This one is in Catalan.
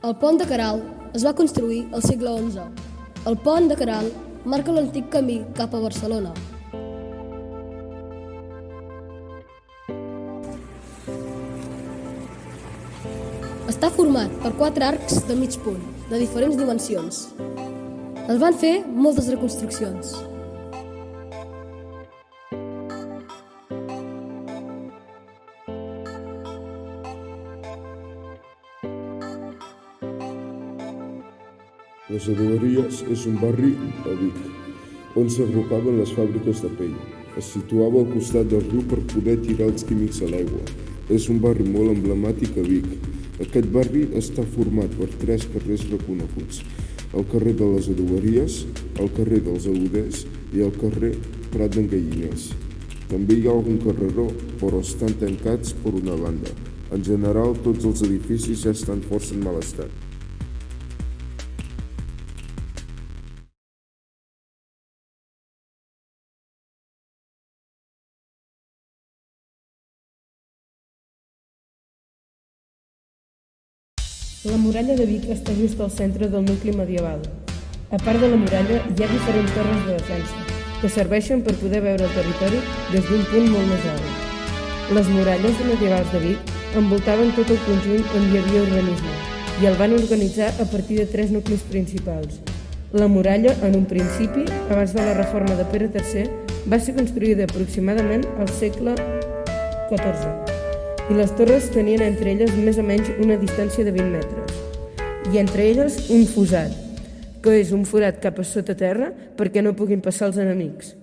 El pont de Caral es va construir al segle XI. El pont de Caral marca l'antic camí cap a Barcelona. Està format per quatre arcs de mig punt, de diferents dimensions. Es van fer moltes reconstruccions. Les Adoberies és un barri a Vic, on s'agrupaven les fàbriques de pell. Es situava al costat del riu per poder tirar els químics a l'aigua. És un barri molt emblemàtic a Vic. Aquest barri està format per tres carrers reconeguts. El carrer de les Adoberies, el carrer dels Aluders i el carrer Prat d'en Galliners. També hi ha algun carreró, però estan tancats per una banda. En general, tots els edificis ja estan força en mal estat. La muralla de Vic està just al centre del nucli medieval. A part de la muralla, hi ha diferents torres de defensa, que serveixen per poder veure el territori des d'un punt molt més alt. Les muralles medievals de Vic envoltaven tot el conjunt on hi havia urbanisme i el van organitzar a partir de tres nuclis principals. La muralla, en un principi, abans de la reforma de Pere III, va ser construïda aproximadament al segle XIV i les torres tenien entre elles més o menys una distància de 20 metres. I entre elles un fosat, que és un forat cap a sota terra perquè no puguin passar els enemics.